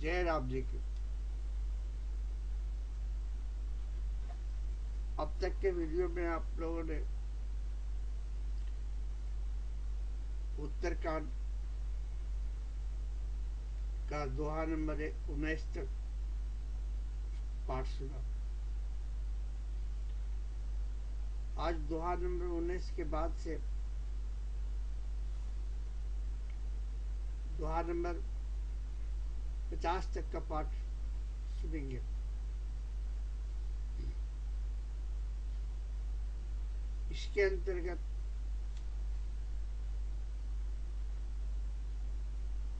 जय राम जी की। अब तक के वीडियो में आप लोगों ने उत्तरकांड का दोहा नंबर उन्नीस तक पाठ सुना। आज दोहा नंबर उन्नीस के बाद से दोहा नंबर पचास तक का पाठ सुनेंगे। इसके अंतर्गत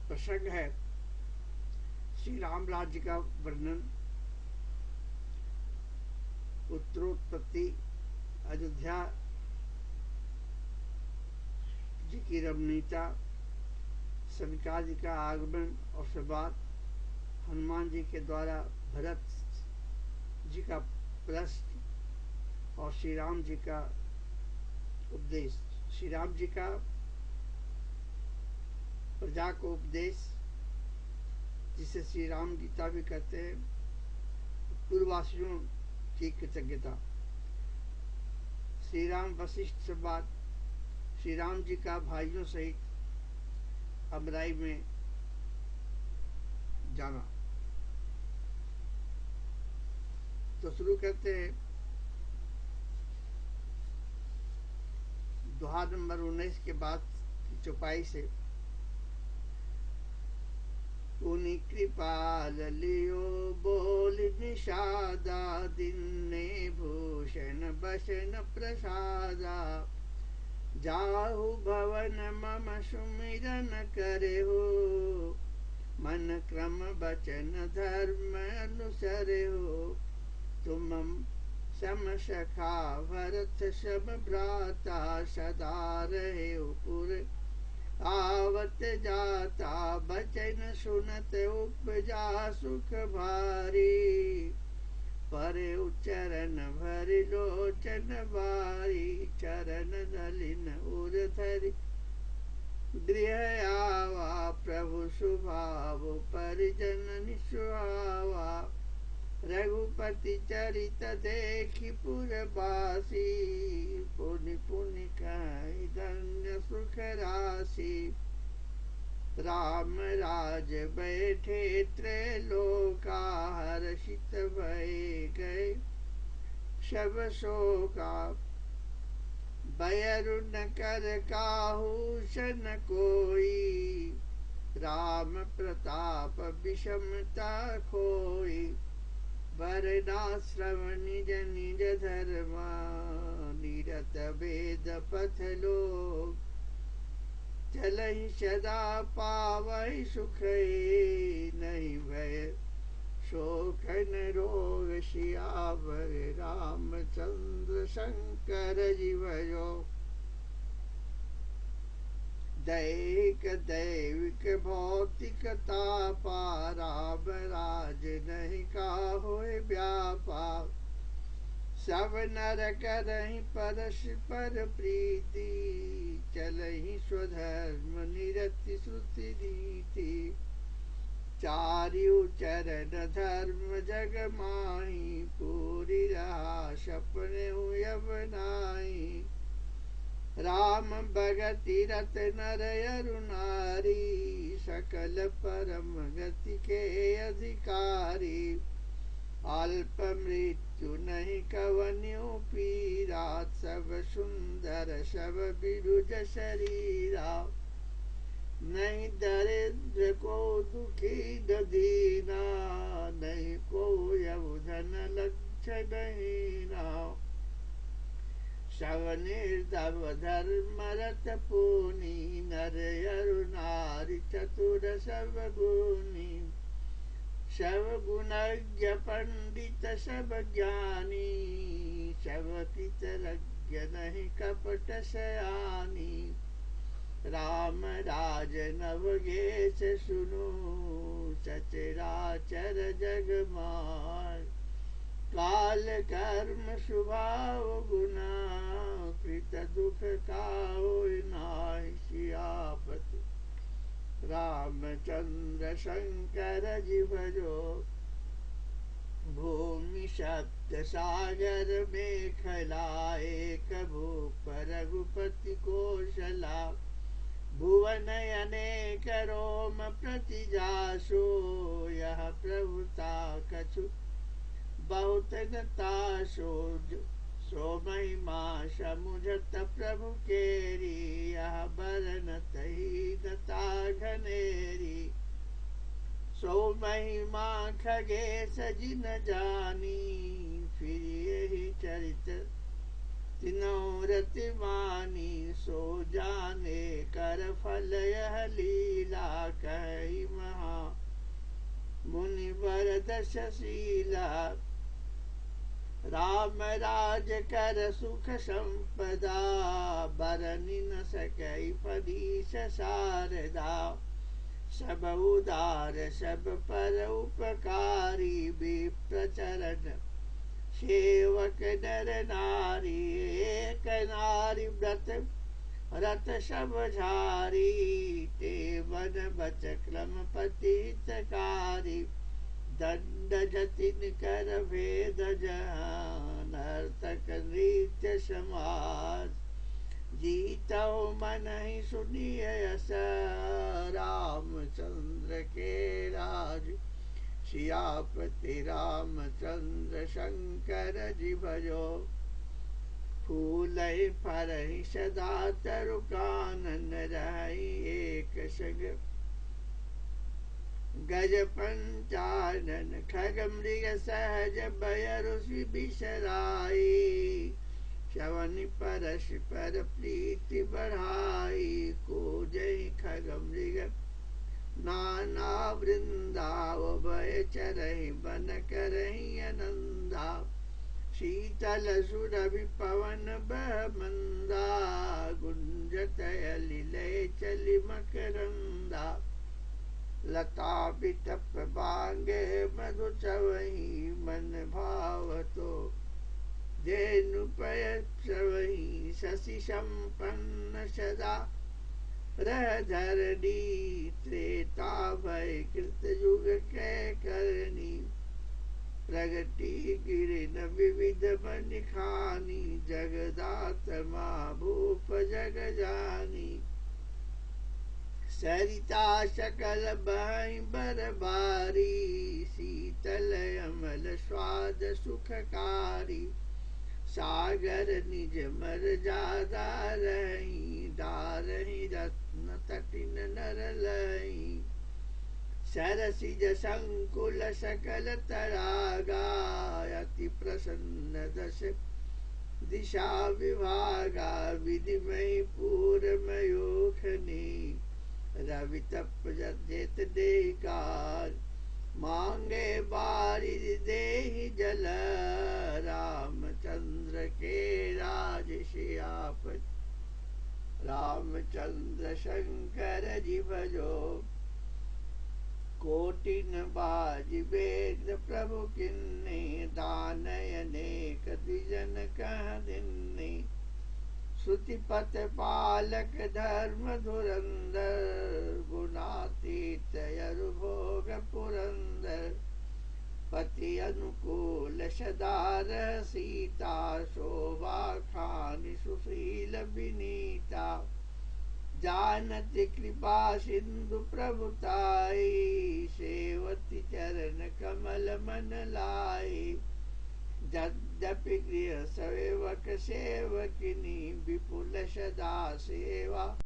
प्रसंग है, श्री राम राज्य का वर्णन। उत्तरोत्पत्ति, अयोध्या जी की रमणीयता सनका जी का आगमन और संवाद हनुमान जी के द्वारा भरत जी का प्रश्न और श्री राम जी का उपदेश। श्री राम जी का प्रजा को उपदेश, जिसे श्री राम गीता भी कहते हैं पूर्ववासियों की कृतज्ञता। श्री राम वशिष्ठ संवाद श्री राम जी का भाइयों सहित अमराई में जाना। तो शुरू करते हैं। दोहा नंबर उन्नीस के बाद की चौपाई से। पुनि कृपाल लियो बोल निषादा, दिन ने भूषण बसन प्रसादा। जाहु भवन मम सुमिरन करे हो मन क्रम बचन धर्म अनुसर हो तुम सम सखा भरत सब भ्राता सदा रहे पुर आवत जाता बचन सुनत उपजा सुख भारी पर उच्चरण भर लोचन बारी, चरण नलिन उर धरि। गृह आवा प्रभु सुभाव परिजन निस्वावा रघुपति चरित देखी पुरवासी पुनि कही धन्य सुख राशि राम राज बैठे त्रैलोका हर्षित भय गए शब शोका बयरुन कर काहूषण कोई राम प्रताप विषमता खोई। वर्णाश्रम निज निज धर्म निरत वेद पथ लोक चलहि सदा पावहि सुख नहीं भय शोकन रोग शियावर रामचंद्र शंकर जीवयो दैहिक दैविक भौतिकता पाराम राज नहीं का होए व्यापार सब नर करही परस्पर प्रीति चलही स्वधर्म निरति श्रुति चारियु चरण धर्म जग माही, पूरी रहा सपने यवनाई राम भगति रत नर अरुणारी सकल परम गति के अधिकारी। अल्प मृत्यु नहीं कवन्यो पीरा सब सुंदर, सब बिरुज शरीरा। नहीं दरिद्र को दुखी दीना नहीं को यौधन लक्ष्य नहीं ना शव निर्दव धर्म रत पूनी नर अरुणारि चतुर सब गुनी शव गुणज्ञ पंडित सब ज्ञानी शव पितरज्ञ नहीं कपट सयानी राम राज नवगेश सुनु सचराचर जग मार काल कर्म स्वभाव गुना कृत दुख का नाहि सियापत। रामचंद्र शंकर जी भजो भूमि शब्द सागर में खलाए कभू पर रघुपति कोशला भुवन अनेक रोम प्रति जासो, यह प्रभुता कछु बहुत नताशो सो महिमा समुझत प्रभु केरी यह बरन तही दता घनेरी सो महिमा खगे सजी न जानी फिर यही चरित तिनोरति मानी सो जाने कर फल यह लीला कही महा मुनि वर दशशीला राम राज कर सुख संपदा, बरनी न सकई पदीश शारदा। सब उदार, सब पर उपकारी, विप्रचरण। सेवक नर नारी, एक नारी व्रत रत सब झारी। ते वन बच क्रम पतितकारी दंड जतिन कर भेद नर्तक नृत्य समाज जीतो मन ही सुनिए यश रामचंद्र के राज। सियापति रामचंद्र शंकर जी भजो। फूल फर सदा तरुकानन रही एक सग। गज पंचानन खग मृग सहज बयरुषि बिसराई। श्रवण परश पर प्रीति बढ़ाई को जय खग मृग नाना वृंदाव भय चरहि बन करही आनंदा शीतल सुरभि पवन बह मंदा गुंजत लिलय चलि मकरंदा। लता बिटप बांगे मधु चवही मन भाव तो धेनुपयवही शशि संपन्न सदा रह धरणी त्रेता भय कृत युग करणी प्रगति गिरिन विविध मन खानी जगदात भूप जग जानी सरिता सकल बहई बरबारी शीतल अमल स्वाद सुखकारी सागर निज मर जादा रही डारही रत्न तटिन नर लही। सरसिज संकुल सकल तरागा, अति प्रसन्न दश दिशा विभागा। विधिमय पूर्वमयोखनी रवि तप जेत देकार। मांगे बारी दे जल रामचंद्र के राज श्यापत रामचंद्र शंकर जी भजो कोटिन बाज वेद प्रभु किन्ने दान अनेक द्विजन कह दिन्ने श्रुतिपत पालक धर्म धुरंधर गुणातीत भोग पुरंदर पति अनुकूल सदार सीता शोभा खान सुशील विनीता। जानत कृपा सिंधु प्रभुताई सेवती चरण कमल मन लाई। यद्यपि गृह सेवक सेवकिनी, विपुल सदा सेवा।